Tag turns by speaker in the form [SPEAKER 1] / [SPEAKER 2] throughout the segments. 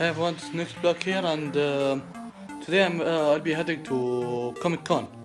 [SPEAKER 1] Hey everyone, it's next block here and uh, today i will uh, be heading to Comic Con.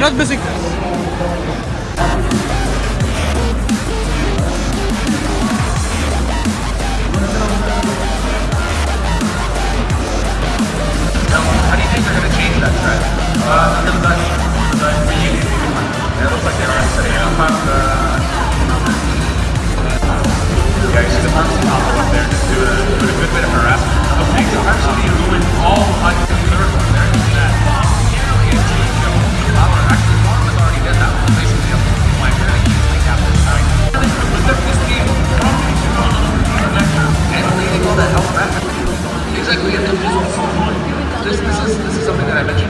[SPEAKER 1] not
[SPEAKER 2] basic
[SPEAKER 1] damage.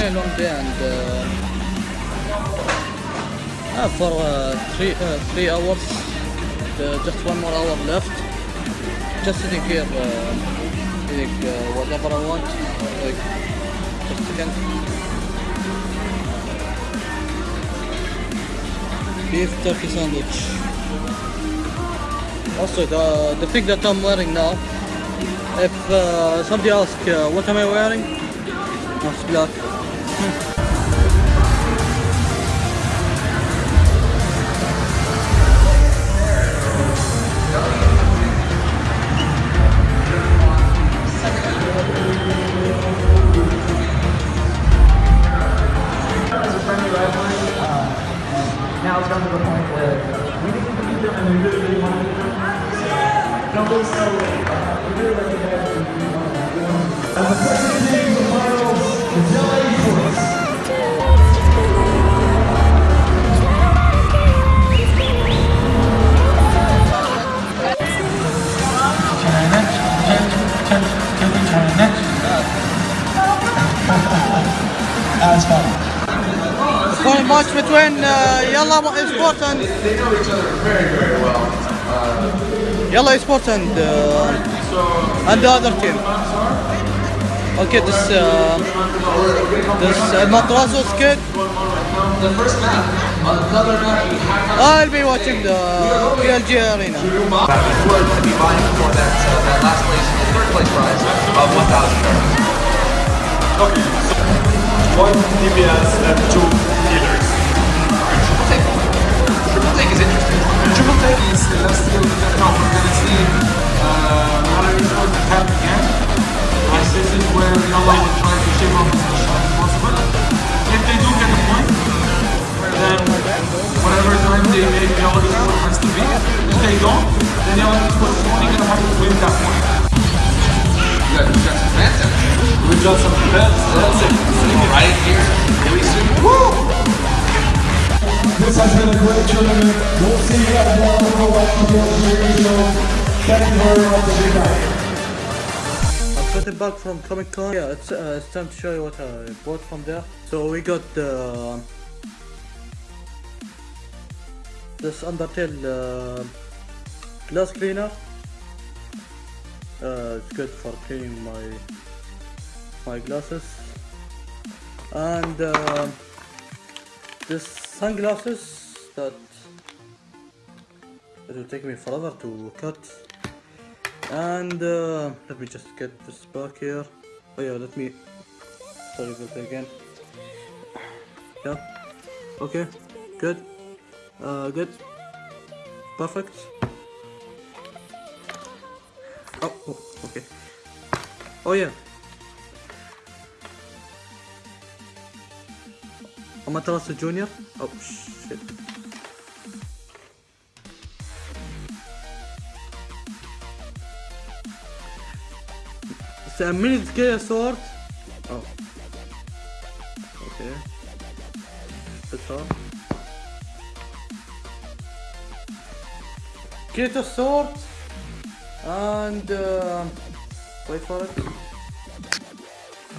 [SPEAKER 1] been long day and uh, uh, for three uh, three hours. just one more hour left. Just sitting here, uh, like uh, whatever I want. Like just again. Beef turkey sandwich. Also, the the thing that I'm wearing now if uh, somebody asks uh, what am I wearing, it's black. When much between uh, Yalla Sport and
[SPEAKER 3] they know each other very very well. Uh,
[SPEAKER 1] yellow Sport and uh, and the other team. Okay, this uh, this uh, Matrazo's kid.
[SPEAKER 2] The first map,
[SPEAKER 1] I'll be watching the PLG arena.
[SPEAKER 2] Be for that, last place, third place prize of 1,000.
[SPEAKER 4] Okay, one DPS and two
[SPEAKER 5] whatever time they make Yellow is what has to be. If they don't, then Yellow is what's only gonna have to win that point.
[SPEAKER 2] You got, you got some fans out there.
[SPEAKER 5] We've got some bets, that's it.
[SPEAKER 2] Right here, really soon. Woo!
[SPEAKER 6] This has been a great tournament. We'll see you guys tomorrow for watching the video. Thank you very much. Good night.
[SPEAKER 1] I've gotten back from Comic Con. Yeah, it's, uh, it's time to show you what I bought from there. So we got the this Undertale uh, glass cleaner. Uh, it's good for cleaning my my glasses. And uh, this sunglasses that it will take me forever to cut. And uh, let me just get this back here. Oh yeah, let me sorry about that again. Yeah. Okay. Good. Uh, good. Perfect. Oh, oh, okay. Oh yeah. Amaterasu Junior. Oh shit. It's a mini scale sword. Oh. Okay. That's all. Get a sword and uh, wait for it.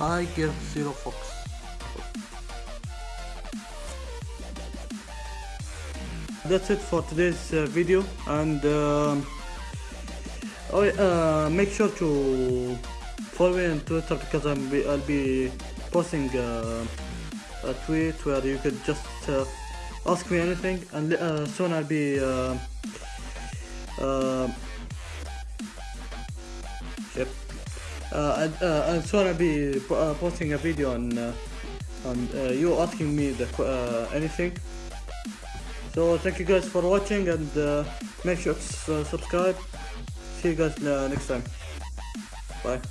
[SPEAKER 1] I give zero fox. That's it for today's uh, video and um, oh, uh, make sure to follow me on Twitter because I'm be, I'll be posting uh, a tweet where you could just uh, ask me anything and uh, soon I'll be uh, yep. Uh, and, uh, I'll be uh, posting a video on uh, on uh, you asking me the anything. So thank you guys for watching and make sure to subscribe. See you guys next time. Bye